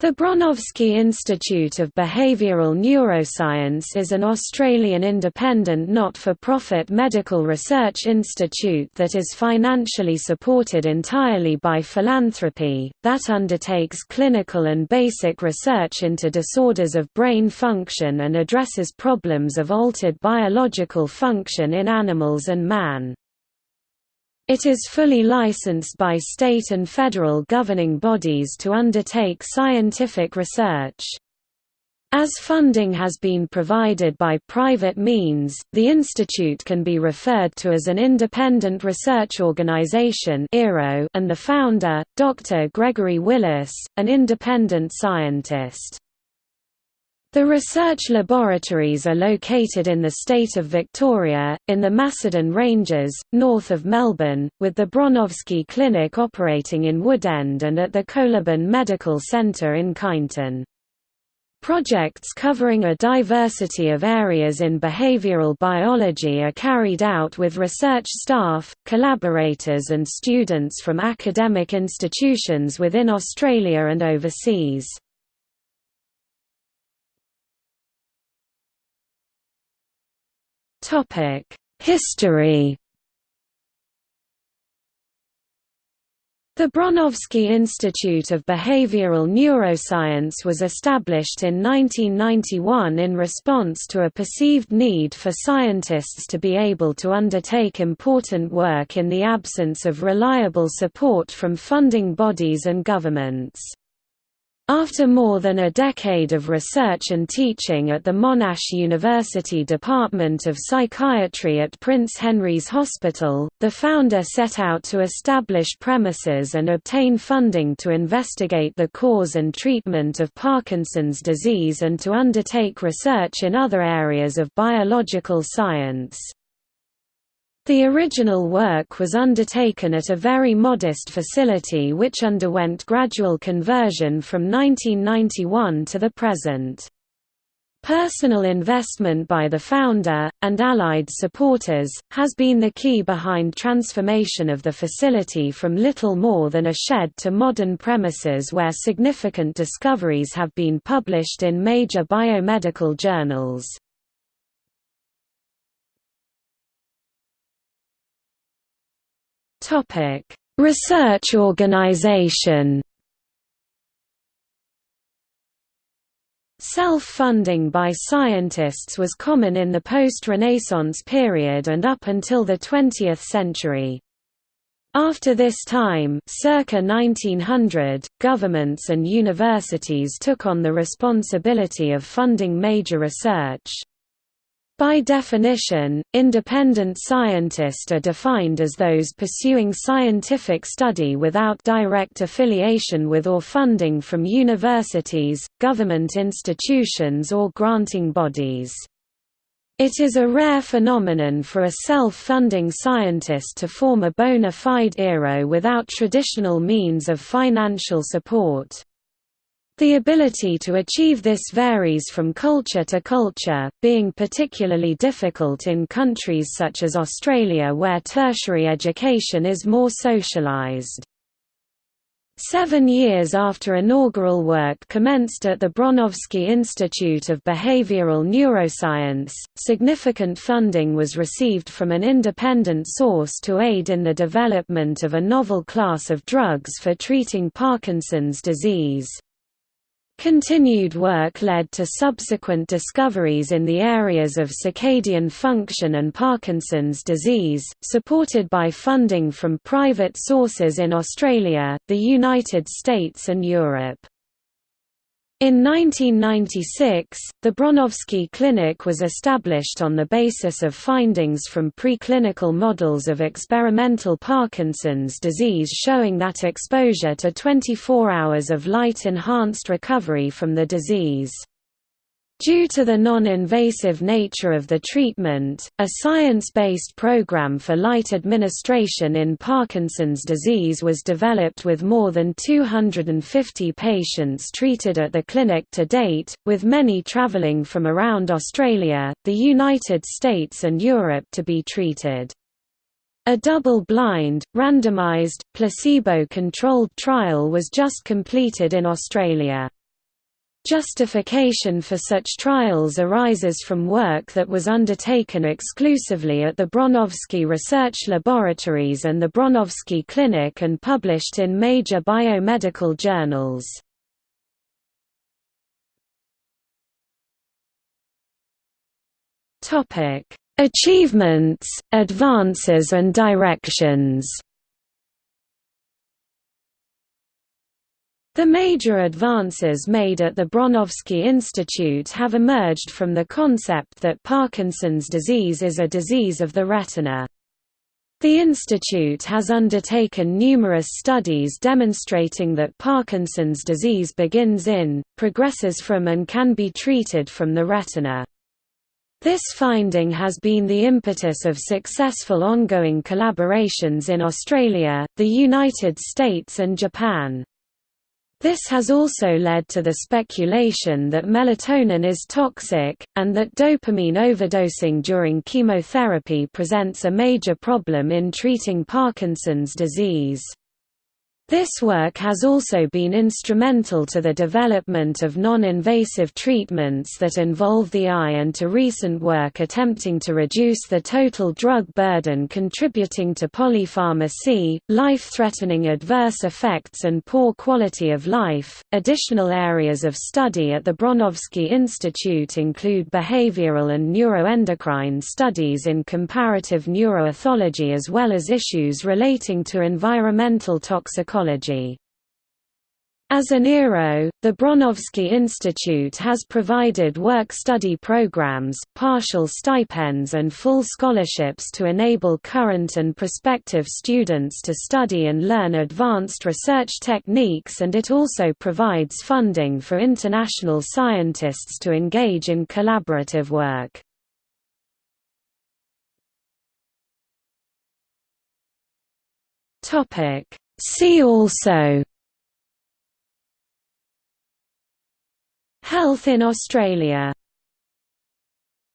The Bronowski Institute of Behavioral Neuroscience is an Australian independent not-for-profit medical research institute that is financially supported entirely by philanthropy, that undertakes clinical and basic research into disorders of brain function and addresses problems of altered biological function in animals and man. It is fully licensed by state and federal governing bodies to undertake scientific research. As funding has been provided by private means, the institute can be referred to as an independent research organization and the founder, Dr. Gregory Willis, an independent scientist. The research laboratories are located in the state of Victoria, in the Macedon Ranges, north of Melbourne, with the Bronowski Clinic operating in Woodend and at the Coliban Medical Centre in Kyneton. Projects covering a diversity of areas in behavioral biology are carried out with research staff, collaborators and students from academic institutions within Australia and overseas. History The Bronowski Institute of Behavioral Neuroscience was established in 1991 in response to a perceived need for scientists to be able to undertake important work in the absence of reliable support from funding bodies and governments. After more than a decade of research and teaching at the Monash University Department of Psychiatry at Prince Henry's Hospital, the founder set out to establish premises and obtain funding to investigate the cause and treatment of Parkinson's disease and to undertake research in other areas of biological science. The original work was undertaken at a very modest facility which underwent gradual conversion from 1991 to the present. Personal investment by the founder, and allied supporters, has been the key behind transformation of the facility from little more than a shed to modern premises where significant discoveries have been published in major biomedical journals. Topic: Research organization. Self-funding by scientists was common in the post-Renaissance period and up until the 20th century. After this time circa 1900, governments and universities took on the responsibility of funding major research. By definition, independent scientists are defined as those pursuing scientific study without direct affiliation with or funding from universities, government institutions or granting bodies. It is a rare phenomenon for a self-funding scientist to form a bona fide ERO without traditional means of financial support. The ability to achieve this varies from culture to culture, being particularly difficult in countries such as Australia where tertiary education is more socialised. Seven years after inaugural work commenced at the Bronowski Institute of Behavioral Neuroscience, significant funding was received from an independent source to aid in the development of a novel class of drugs for treating Parkinson's disease. Continued work led to subsequent discoveries in the areas of circadian function and Parkinson's disease, supported by funding from private sources in Australia, the United States and Europe. In 1996, the Bronowski Clinic was established on the basis of findings from preclinical models of experimental Parkinson's disease showing that exposure to 24 hours of light-enhanced recovery from the disease Due to the non-invasive nature of the treatment, a science-based program for light administration in Parkinson's disease was developed with more than 250 patients treated at the clinic to date, with many traveling from around Australia, the United States and Europe to be treated. A double-blind, randomised, placebo-controlled trial was just completed in Australia. Justification for such trials arises from work that was undertaken exclusively at the Bronowski Research Laboratories and the Bronowski Clinic and published in major biomedical journals. Achievements, advances and directions The major advances made at the Bronowski Institute have emerged from the concept that Parkinson's disease is a disease of the retina. The institute has undertaken numerous studies demonstrating that Parkinson's disease begins in, progresses from and can be treated from the retina. This finding has been the impetus of successful ongoing collaborations in Australia, the United States and Japan. This has also led to the speculation that melatonin is toxic, and that dopamine overdosing during chemotherapy presents a major problem in treating Parkinson's disease. This work has also been instrumental to the development of non-invasive treatments that involve the eye and to recent work attempting to reduce the total drug burden contributing to polypharmacy, life-threatening adverse effects and poor quality of life. Additional areas of study at the Bronowski Institute include behavioral and neuroendocrine studies in comparative neuroethology as well as issues relating to environmental toxicology as an ERO, the Bronowski Institute has provided work-study programs, partial stipends and full scholarships to enable current and prospective students to study and learn advanced research techniques and it also provides funding for international scientists to engage in collaborative work. Topic See also Health in Australia